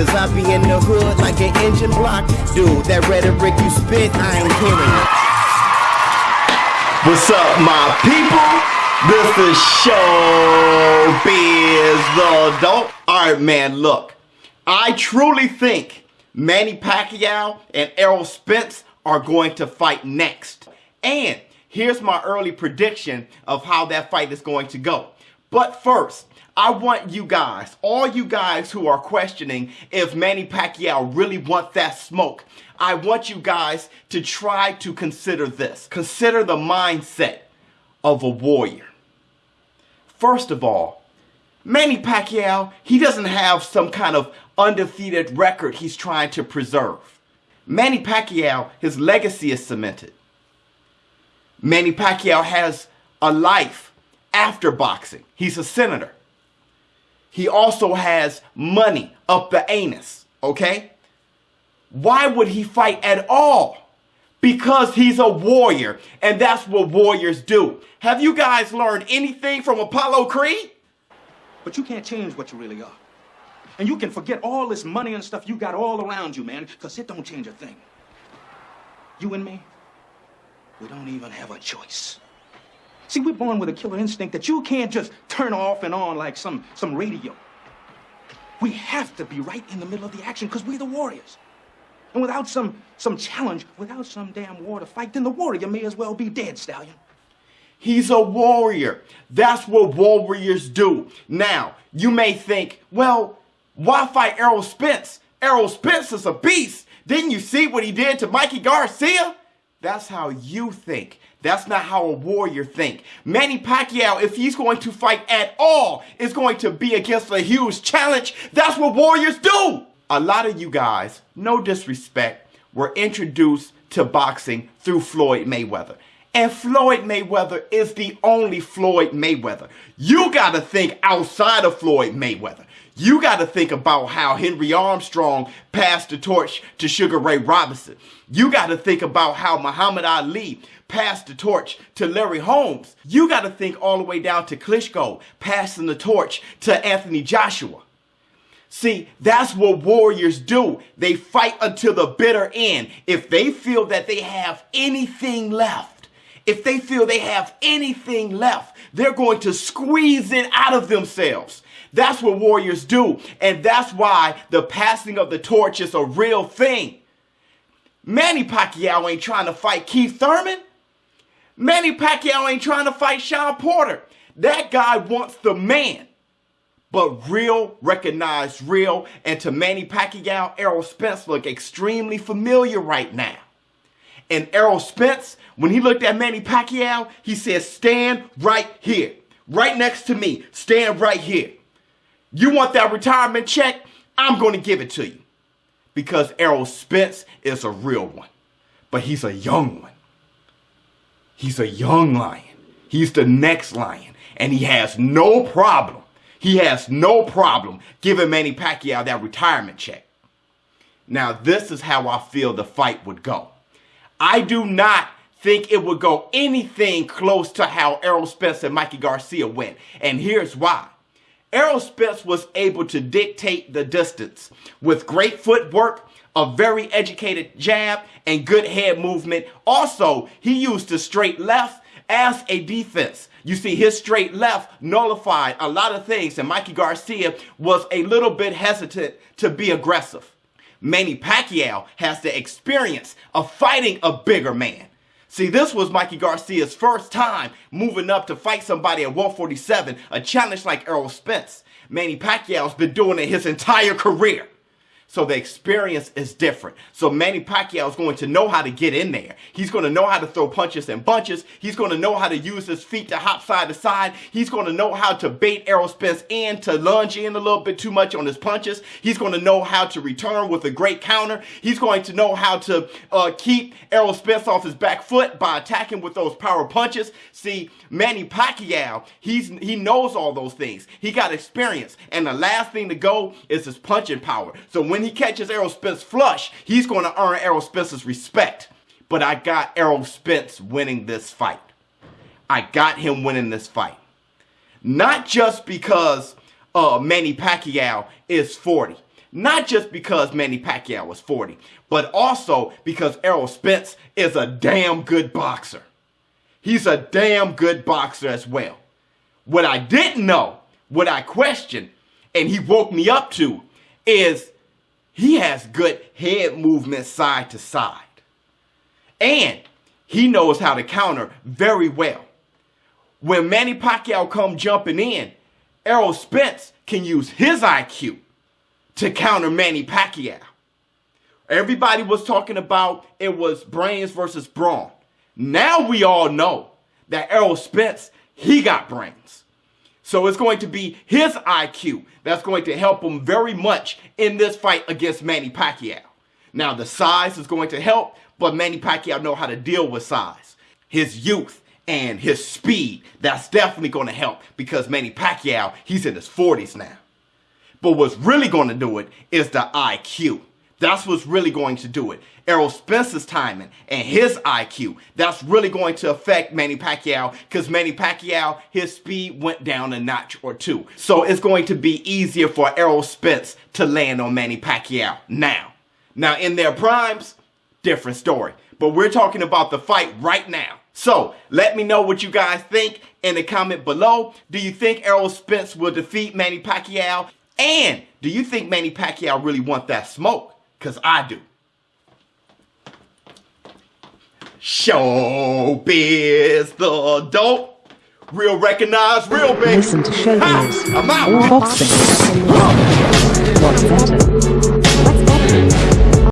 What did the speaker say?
Cause I be in the hood like an engine block. Dude, that rhetoric you spit, I ain't hearing it. What's up, my people? This is Showbiz the Adult. Alright, man, look. I truly think Manny Pacquiao and Errol Spence are going to fight next. And here's my early prediction of how that fight is going to go. But first, I want you guys, all you guys who are questioning if Manny Pacquiao really wants that smoke, I want you guys to try to consider this. Consider the mindset of a warrior. First of all, Manny Pacquiao, he doesn't have some kind of undefeated record he's trying to preserve. Manny Pacquiao, his legacy is cemented. Manny Pacquiao has a life after boxing. He's a senator. He also has money up the anus, okay? Why would he fight at all? Because he's a warrior, and that's what warriors do. Have you guys learned anything from Apollo Creed? But you can't change what you really are. And you can forget all this money and stuff you got all around you, man, because it don't change a thing. You and me, we don't even have a choice. See, we're born with a killer instinct that you can't just turn off and on like some, some radio. We have to be right in the middle of the action because we're the warriors. And without some, some challenge, without some damn war to fight, then the warrior may as well be dead, Stallion. He's a warrior. That's what warriors do. Now, you may think, well, why fight Errol Spence? Errol Spence is a beast. Didn't you see what he did to Mikey Garcia? That's how you think. That's not how a warrior think. Manny Pacquiao, if he's going to fight at all, is going to be against a huge challenge. That's what warriors do. A lot of you guys, no disrespect, were introduced to boxing through Floyd Mayweather. And Floyd Mayweather is the only Floyd Mayweather. You got to think outside of Floyd Mayweather. You got to think about how Henry Armstrong passed the torch to Sugar Ray Robinson. You got to think about how Muhammad Ali passed the torch to Larry Holmes. You got to think all the way down to Klitschko passing the torch to Anthony Joshua. See, that's what warriors do. They fight until the bitter end. If they feel that they have anything left, if they feel they have anything left, they're going to squeeze it out of themselves. That's what warriors do. And that's why the passing of the torch is a real thing. Manny Pacquiao ain't trying to fight Keith Thurman. Manny Pacquiao ain't trying to fight Shawn Porter. That guy wants the man. But real recognized real. And to Manny Pacquiao, Errol Spence look extremely familiar right now. And Errol Spence, when he looked at Manny Pacquiao, he said, stand right here. Right next to me. Stand right here. You want that retirement check? I'm going to give it to you. Because Errol Spence is a real one. But he's a young one. He's a young lion. He's the next lion. And he has no problem. He has no problem giving Manny Pacquiao that retirement check. Now, this is how I feel the fight would go. I do not think it would go anything close to how Errol Spence and Mikey Garcia went. And here's why. Spence was able to dictate the distance with great footwork, a very educated jab, and good head movement. Also, he used the straight left as a defense. You see, his straight left nullified a lot of things, and Mikey Garcia was a little bit hesitant to be aggressive. Manny Pacquiao has the experience of fighting a bigger man. See, this was Mikey Garcia's first time moving up to fight somebody at 147, a challenge like Errol Spence. Manny Pacquiao's been doing it his entire career. So the experience is different. So Manny Pacquiao is going to know how to get in there. He's going to know how to throw punches and bunches. He's going to know how to use his feet to hop side to side. He's going to know how to bait Errol Spence in to lunge in a little bit too much on his punches. He's going to know how to return with a great counter. He's going to know how to uh, keep Errol Spence off his back foot by attacking with those power punches. See, Manny Pacquiao, he's he knows all those things. He got experience. And the last thing to go is his punching power. So when when he catches Errol Spence flush, he's going to earn Errol Spence's respect. But I got Errol Spence winning this fight. I got him winning this fight. Not just because uh, Manny Pacquiao is 40. Not just because Manny Pacquiao was 40, but also because Errol Spence is a damn good boxer. He's a damn good boxer as well. What I didn't know, what I questioned, and he woke me up to, is he has good head movement side to side. And he knows how to counter very well. When Manny Pacquiao come jumping in, Errol Spence can use his IQ to counter Manny Pacquiao. Everybody was talking about it was brains versus brawn. Now we all know that Errol Spence, he got brains. So it's going to be his IQ that's going to help him very much in this fight against Manny Pacquiao. Now the size is going to help, but Manny Pacquiao know how to deal with size. His youth and his speed, that's definitely going to help because Manny Pacquiao, he's in his 40s now. But what's really going to do it is the IQ. That's what's really going to do it. Errol Spence's timing and his IQ, that's really going to affect Manny Pacquiao because Manny Pacquiao, his speed went down a notch or two. So it's going to be easier for Errol Spence to land on Manny Pacquiao now. Now in their primes, different story. But we're talking about the fight right now. So let me know what you guys think in the comment below. Do you think Errol Spence will defeat Manny Pacquiao? And do you think Manny Pacquiao really want that smoke? Because I do. Showbiz the dope. Real recognize, real big. Listen to Showbiz. Ha! I'm out. Boxing. What's better?